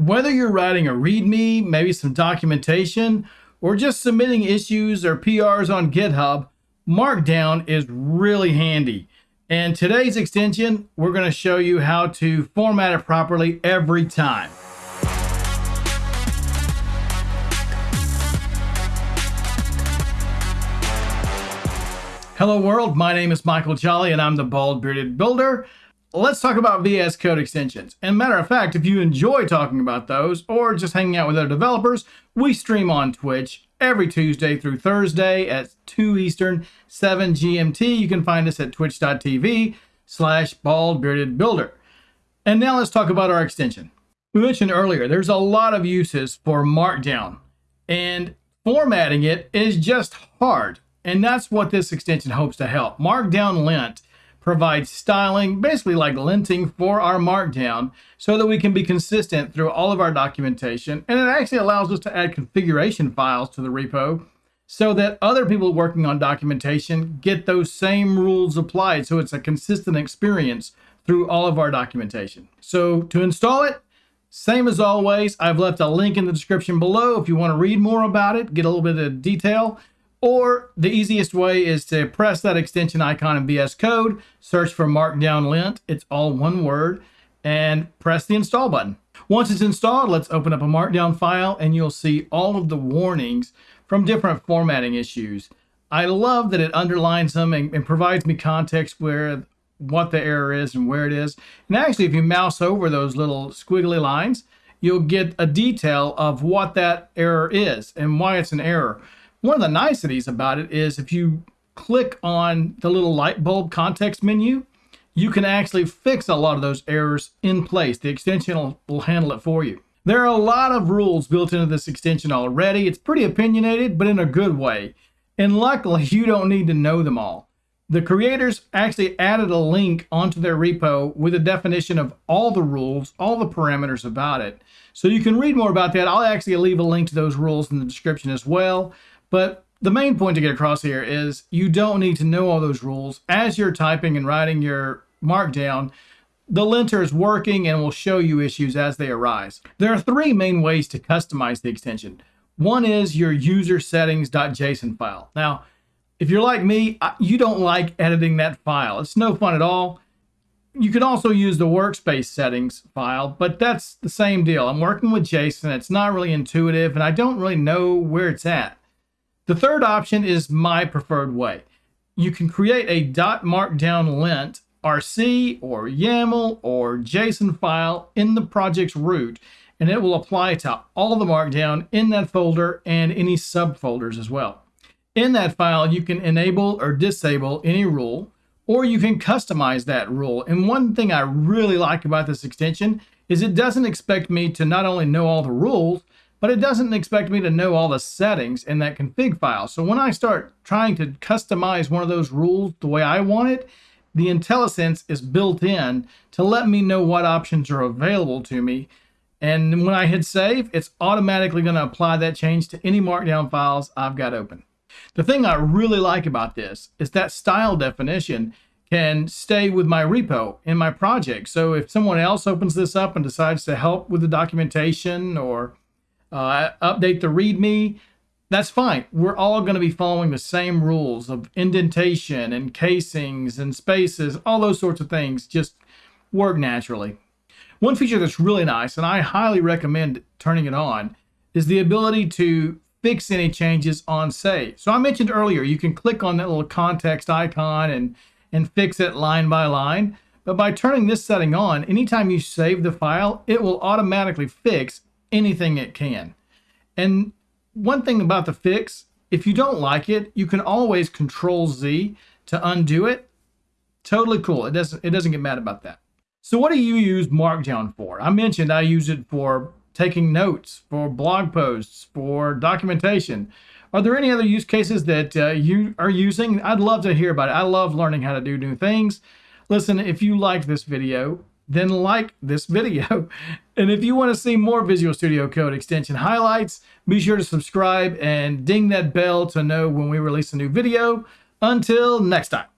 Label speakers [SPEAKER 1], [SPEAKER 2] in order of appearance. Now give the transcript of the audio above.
[SPEAKER 1] Whether you're writing a README, maybe some documentation, or just submitting issues or PRs on GitHub, Markdown is really handy. And today's extension, we're going to show you how to format it properly every time. Hello world, my name is Michael Jolly and I'm the Bald Bearded Builder let's talk about VS Code extensions. And matter of fact, if you enjoy talking about those or just hanging out with other developers, we stream on Twitch every Tuesday through Thursday at 2 Eastern, 7 GMT. You can find us at twitch.tv slash baldbeardedbuilder. And now let's talk about our extension. We mentioned earlier, there's a lot of uses for Markdown and formatting it is just hard. And that's what this extension hopes to help. markdownlint provides styling, basically like linting for our markdown so that we can be consistent through all of our documentation. And it actually allows us to add configuration files to the repo so that other people working on documentation get those same rules applied. So it's a consistent experience through all of our documentation. So to install it, same as always, I've left a link in the description below if you want to read more about it, get a little bit of detail. Or the easiest way is to press that extension icon in VS Code, search for markdownlint, it's all one word, and press the install button. Once it's installed, let's open up a Markdown file and you'll see all of the warnings from different formatting issues. I love that it underlines them and, and provides me context where what the error is and where it is. And actually, if you mouse over those little squiggly lines, you'll get a detail of what that error is and why it's an error. One of the niceties about it is if you click on the little light bulb context menu, you can actually fix a lot of those errors in place. The extension will, will handle it for you. There are a lot of rules built into this extension already. It's pretty opinionated, but in a good way. And luckily, you don't need to know them all. The creators actually added a link onto their repo with a definition of all the rules, all the parameters about it. So you can read more about that. I'll actually leave a link to those rules in the description as well. But the main point to get across here is you don't need to know all those rules. As you're typing and writing your markdown, the linter is working and will show you issues as they arise. There are three main ways to customize the extension. One is your user settings.json file. Now, if you're like me, you don't like editing that file. It's no fun at all. You can also use the workspace settings file, but that's the same deal. I'm working with JSON. It's not really intuitive, and I don't really know where it's at. The third option is my preferred way. You can create a .markdown lint RC or YAML or JSON file in the project's root, and it will apply to all the markdown in that folder and any subfolders as well. In that file, you can enable or disable any rule, or you can customize that rule. And one thing I really like about this extension is it doesn't expect me to not only know all the rules, but it doesn't expect me to know all the settings in that config file. So when I start trying to customize one of those rules the way I want it, the IntelliSense is built in to let me know what options are available to me. And when I hit save, it's automatically going to apply that change to any markdown files I've got open. The thing I really like about this is that style definition can stay with my repo in my project. So if someone else opens this up and decides to help with the documentation or uh, update the README, that's fine. We're all going to be following the same rules of indentation and casings and spaces, all those sorts of things just work naturally. One feature that's really nice, and I highly recommend turning it on, is the ability to fix any changes on save. So I mentioned earlier, you can click on that little context icon and, and fix it line by line. But by turning this setting on, anytime you save the file, it will automatically fix anything it can. And one thing about the fix, if you don't like it, you can always control Z to undo it. Totally cool. It doesn't, it doesn't get mad about that. So what do you use Markdown for? I mentioned I use it for taking notes, for blog posts, for documentation. Are there any other use cases that uh, you are using? I'd love to hear about it. I love learning how to do new things. Listen, if you liked this video, then like this video. And if you want to see more Visual Studio Code extension highlights, be sure to subscribe and ding that bell to know when we release a new video. Until next time.